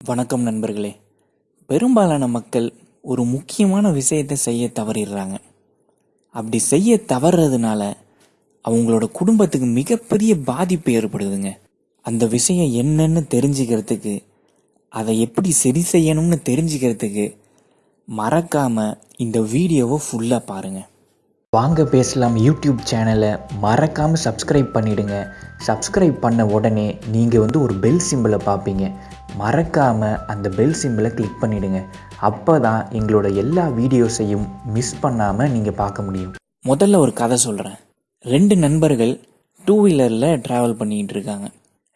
வணக்கம் நண்பர்களே. பெரும்பாலான மக்கள் ஒரு முக்கியமான விஷயத்தை செய்ய தவறிடுறாங்க. அப்படி செய்ய தவறுறதுனால அவங்களோட குடும்பத்துக்கு மிகப்பெரிய பாதிப்பு ஏற்படுதுங்க. அந்த விஷயம் என்னன்னு தெரிஞ்சுக்கிறதுக்கு அதை எப்படி சரி செய்யணும்னு தெரிஞ்சுக்கிறதுக்கு மறக்காம இந்த வீடியோவை ஃபுல்லாக பாருங்கள் வாங்க பேசலாம் யூடியூப் சேனலை. மறக்காமல் சப்ஸ்கிரைப் பண்ணிவிடுங்க சப்ஸ்கிரைப் பண்ண உடனே நீங்கள் வந்து ஒரு பெல் சிம்பிளை பார்ப்பீங்க. மறக்காமல் அந்த பெல் சிம்பிளை கிளிக் பண்ணிவிடுங்க அப்போ தான் எங்களோட எல்லா வீடியோஸையும் மிஸ் பண்ணாமல் நீங்கள் பார்க்க முடியும். முதல்ல ஒரு கதை சொல்கிறேன் ரெண்டு நண்பர்கள் டூ வீலரில் ட்ராவல் பண்ணிக்கிட்டு இருக்காங்க.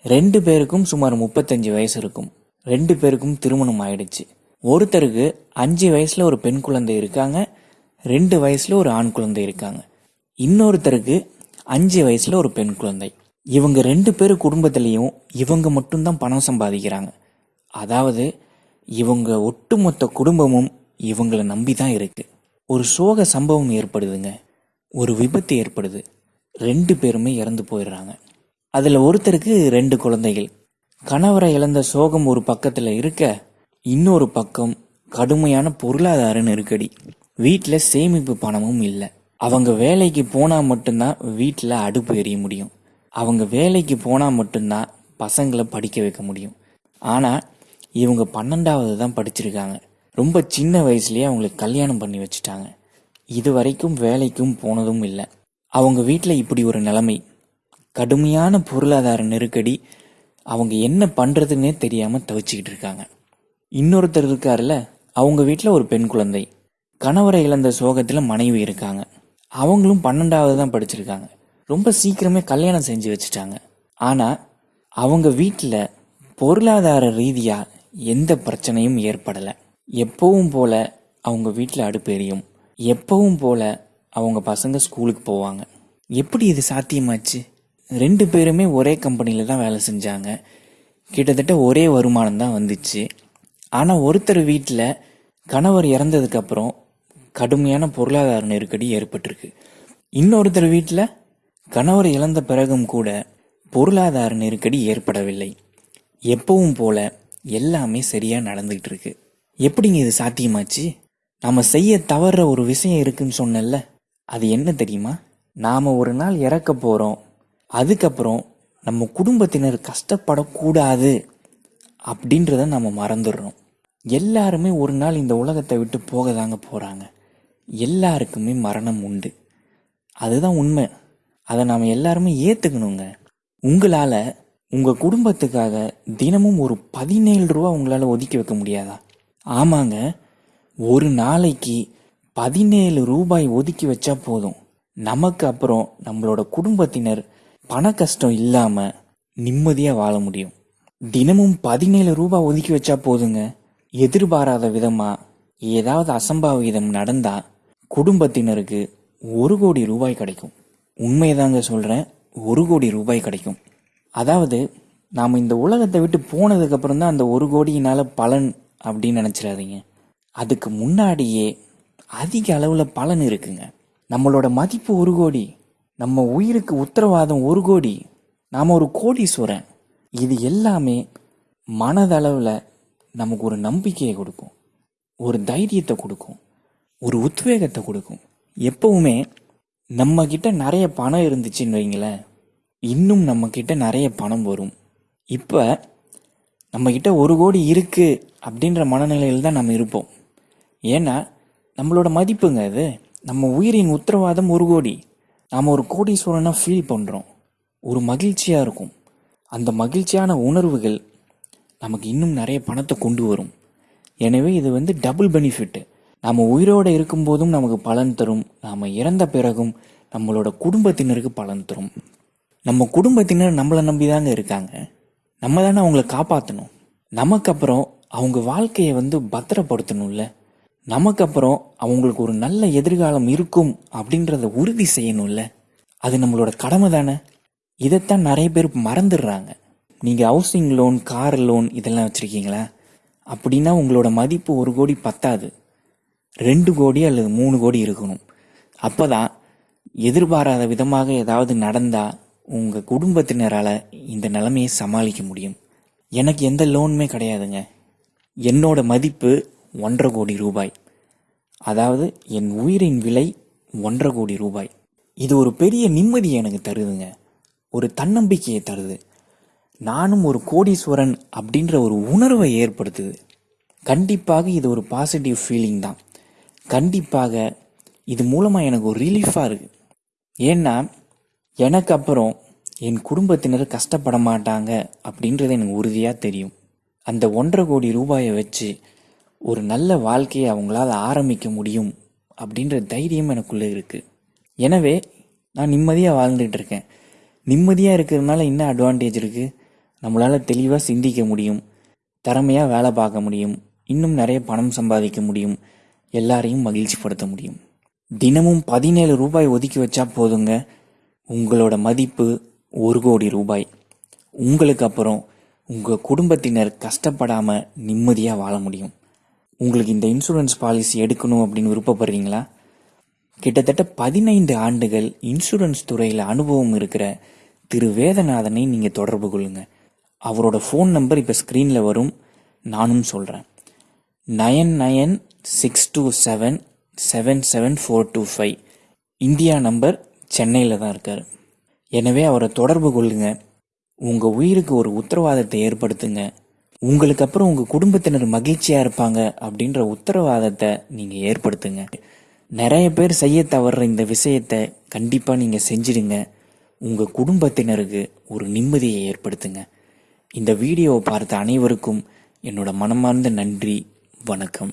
ரெண்டு பேருக்கும் சுமார் முப்பத்தஞ்சு வயசு இருக்கும். ரெண்டு பேருக்கும் திருமணம் ஆயிடுச்சு. ஒருத்தருக்கு அஞ்சு வயசில் ஒரு பெண் குழந்தை இருக்காங்க. ரெண்டு வயசுல ஒரு ஆண் குழந்தை இருக்காங்க. இன்னொருத்தருக்கு அஞ்சு வயசுல ஒரு பெண் குழந்தை. இவங்க ரெண்டு பேரும் குடும்பத்திலையும் இவங்க மட்டும்தான் பணம் சம்பாதிக்கிறாங்க. அதாவது இவங்க ஒட்டுமொத்த குடும்பமும் இவங்களை நம்பி தான் இருக்கு. ஒரு சோக சம்பவம் ஏற்படுதுங்க. ஒரு விபத்து ஏற்படுது. ரெண்டு பேருமே இறந்து போயிடுறாங்க. அதில் ஒருத்தருக்கு ரெண்டு குழந்தைகள். கணவரை இழந்த சோகம் ஒரு பக்கத்தில் இருக்க இன்னொரு பக்கம் கடுமையான பொருளாதார நெருக்கடி. வீட்டில் சேமிப்பு பணமும் இல்லை. அவங்க வேலைக்கு போனால் மட்டும்தான் வீட்டில் அடுப்பு எரிய முடியும். அவங்க வேலைக்கு போனால் மட்டும்தான் பசங்களை படிக்க வைக்க முடியும். ஆனால் இவங்க பன்னெண்டாவது தான் படிச்சிருக்காங்க. ரொம்ப சின்ன வயசுலேயே அவங்களுக்கு கல்யாணம் பண்ணி வச்சுட்டாங்க. இது வரைக்கும் வேலைக்கும் போனதும் இல்லை. அவங்க வீட்டில் இப்படி ஒரு நிலைமை. கடுமையான பொருளாதார நெருக்கடி. அவங்க என்ன பண்ணுறதுன்னே தெரியாமல் தவிச்சுக்கிட்டு இருக்காங்க. இன்னொருத்தர் இருக்காருல்ல? அவங்க வீட்டில் ஒரு பெண் குழந்தை. கணவரை இழந்த சோகத்தில் மனைவி இருக்காங்க. அவங்களும் பன்னெண்டாவது தான் படிச்சிருக்காங்க. ரொம்ப சீக்கிரமே கல்யாணம் செஞ்சு வச்சுட்டாங்க. ஆனால் அவங்க வீட்டில் பொருளாதார ரீதியாக எந்த பிரச்சனையும் ஏற்படலை. எப்பவும் போல அவங்க வீட்டில் அடுப்பு எரியும். எப்பவும் போல அவங்க பசங்க ஸ்கூலுக்கு போவாங்க. எப்படி இது சாத்தியமாச்சு? ரெண்டு பேருமே ஒரே கம்பெனியில் தான் வேலை செஞ்சாங்க. கிட்டத்தட்ட ஒரே வருமானம் தான் வந்துச்சு. ஆனால் ஒருத்தர் வீட்டில் கணவர் இறந்ததுக்கப்புறம் கடுமையான பொருளாதார நெருக்கடி ஏற்பட்டிருக்கு. இன்னொருத்தர் வீட்டில் கணவர் இழந்த பிறகும் கூட பொருளாதார நெருக்கடி ஏற்படவில்லை. எப்பவும் போல எல்லாமே சரியாக நடந்துகிட்டு இருக்கு எப்படிங்க இது சாத்தியமாச்சு? நம்ம செய்ய தவறுற ஒரு விஷயம் இருக்குன்னு சொன்னேன்ல அது என்ன தெரியுமா? நாம் ஒரு நாள் இறக்க போகிறோம் அதுக்கப்புறம் நம்ம குடும்பத்தினர் கஷ்டப்படக்கூடாது அப்படின்றத நம்ம மறந்துடுறோம். எல்லாருமே ஒரு நாள் இந்த உலகத்தை விட்டு போக தாங்க போகிறாங்க எல்லாருக்குமே மரணம் உண்டு. அதுதான் உண்மை. அதை நாம் எல்லாருமே ஏற்றுக்கணுங்க உங்களால் உங்கள் குடும்பத்துக்காக தினமும் ஒரு பதினேழு ரூபா உங்களால் ஒதுக்கி வைக்க முடியாதா? ஆமாங்க. ஒரு நாளைக்கு பதினேழு ரூபாய் ஒதுக்கி வச்சா போதும். நமக்கு அப்புறம் நம்மளோட குடும்பத்தினர் பண கஷ்டம் இல்லாமல் நிம்மதியாக வாழ முடியும். தினமும் பதினேழு ரூபாய் ஒதுக்கி வச்சா போதுங்க. எதிர்பாராத விதமாக ஏதாவது அசம்பாவிதம் நடந்தால் குடும்பத்தினருக்கு ஒரு கோடி ரூபாய் கிடைக்கும். உண்மைதாங்க சொல்கிறேன் ஒரு கோடி ரூபாய் கிடைக்கும். அதாவது நாம் இந்த உலகத்தை விட்டு போனதுக்கப்புறம் தான் அந்த ஒரு கோடியினால் பலன் அப்படின்னு நினச்சிடாதீங்க. அதுக்கு முன்னாடியே அதிக அளவில் பலன் இருக்குங்க. நம்மளோட மதிப்பு ஒரு கோடி நம்ம உயிருக்கு உத்தரவாதம் ஒரு கோடி நாம் ஒரு கோடீஸ்வரன். இது எல்லாமே மனதளவில் நமக்கு ஒரு நம்பிக்கையை கொடுக்கும். ஒரு தைரியத்தை கொடுக்கும். ஒரு உத்வேகத்தை கொடுக்கும். எப்பவுமே நம்ம கிட்ட நிறைய பணம் இருந்துச்சுன்னு வைங்களேன் இன்னும் நம்ம கிட்ட நிறைய பணம் வரும். இப்போ நம்ம கிட்ட ஒரு கோடி இருக்கு அப்படின்ற மனநிலையில் தான் நம்ம இருப்போம். ஏன்னா நம்மளோட மதிப்புங்க அது. நம்ம உயிரின் உத்தரவாதம் ஒரு கோடி. நாம் ஒரு கோடீஸ்வரனாக ஃபீல் பண்ணுறோம் ஒரு மகிழ்ச்சியாக இருக்கும். அந்த மகிழ்ச்சியான உணர்வுகள் நமக்கு இன்னும் நிறைய பணத்தை கொண்டு வரும். எனவே இது வந்து டபுள் பெனிஃபிட் நம்ம உயிரோடு இருக்கும்போதும் நமக்கு பலன் தரும். நாம் இறந்த பிறகும் நம்மளோட குடும்பத்தினருக்கு பலன் தரும். நம்ம குடும்பத்தினர் நம்மளை நம்பி தாங்க இருக்காங்க. நம்ம தானே அவங்கள காப்பாற்றணும் நமக்கு அப்புறம் அவங்க வாழ்க்கையை வந்து பத்திரப்படுத்தணும்ல. நமக்கு அப்புறம் அவங்களுக்கு ஒரு நல்ல எதிர்காலம் இருக்கும் அப்படின்றத உறுதி செய்யணும்ல. அது நம்மளோட கடமை தானே. இதைத்தான் நிறைய பேர் மறந்துடுறாங்க. நீங்கள் ஹவுசிங் லோன் கார் லோன் இதெல்லாம் வச்சுருக்கீங்களா? அப்படின்னா உங்களோட மதிப்பு ஒரு கோடி பத்தாது. ரெண்டு கோடி அல்லது மூணு கோடி இருக்கணும். அப்போ தான் எதிர்பாராத விதமாக ஏதாவது நடந்தால் உங்கள் குடும்பத்தினரால் இந்த நிலைமையை சமாளிக்க முடியும். எனக்கு எந்த லோனுமே கிடையாதுங்க. என்னோட மதிப்பு ஒன்றரை கோடி ரூபாய். அதாவது என் உயிரின் விலை ஒன்றரை கோடி ரூபாய். இது ஒரு பெரிய நிம்மதியை எனக்கு தருதுங்க. ஒரு தன்னம்பிக்கையை தருது. நானும் ஒரு கோடீஸ்வரன் அப்படின்ற ஒரு உணர்வை ஏற்படுத்துது. கண்டிப்பாக இது ஒரு பாசிட்டிவ் ஃபீலிங் தான். கண்டிப்பாக இது மூலமாக எனக்கு ஒரு ரிலீஃபாக இருக்குது ஏன்னா எனக்கு அப்புறம் என் குடும்பத்தினர் கஷ்டப்பட மாட்டாங்க அப்படின்றது எனக்கு உறுதியாக தெரியும். அந்த ஒன்றரை கோடி ரூபாயை வச்சு ஒரு நல்ல வாழ்க்கையை அவங்களால ஆரம்பிக்க முடியும் அப்படின்ற தைரியம் எனக்குள்ளே இருக்குது எனவே நான் நிம்மதியாக வாழ்ந்துட்டு இருக்கேன். நிம்மதியாக இருக்கிறதுனால என்ன அட்வான்டேஜ் இருக்குது நம்மளால் தெளிவாக சிந்திக்க முடியும். திறமையாக வேலை பார்க்க முடியும். இன்னும் நிறைய பணம் சம்பாதிக்க முடியும். எல்லாரையும் மகிழ்ச்சிப்படுத்த முடியும். தினமும் பதினேழு ரூபாய் ஒதுக்கி வச்சா போதுங்க. உங்களோட மதிப்பு ஒரு கோடி ரூபாய். உங்களுக்கு அப்புறம் உங்கள் குடும்பத்தினர் கஷ்டப்படாமல் நிம்மதியாக வாழ முடியும். உங்களுக்கு இந்த இன்சூரன்ஸ் பாலிசி எடுக்கணும் அப்படின்னு விருப்பப்படுறீங்களா? கிட்டத்தட்ட பதினைந்து ஆண்டுகள் இன்சூரன்ஸ் துறையில் அனுபவம் இருக்கிற திரு வேதநாதனை நீங்கள் தொடர்பு கொள்ளுங்க. அவரோட ஃபோன் நம்பர் இப்போ ஸ்க்ரீனில் வரும். நானும் சொல்கிறேன் nine nine six two seven seven seven four two five India number சென்னையில் தான் இருக்கார். எனவே அவரை தொடர்பு கொள்ளுங்க. உங்கள் உயிருக்கு ஒரு உத்தரவாதத்தை ஏற்படுத்துங்க. உங்களுக்கு அப்புறம் உங்கள் குடும்பத்தினர் மகிழ்ச்சியாக இருப்பாங்க அப்படின்ற உத்தரவாதத்தை நீங்கள் ஏற்படுத்துங்க. நிறைய பேர் செய்ய தவறுற இந்த விஷயத்தை கண்டிப்பாக நீங்கள் செஞ்சிடுங்க. உங்கள் குடும்பத்தினருக்கு ஒரு நிம்மதியை ஏற்படுத்துங்க. இந்த வீடியோவை பார்த்த அனைவருக்கும் என்னோட மனமார்ந்த நன்றி வணக்கம்.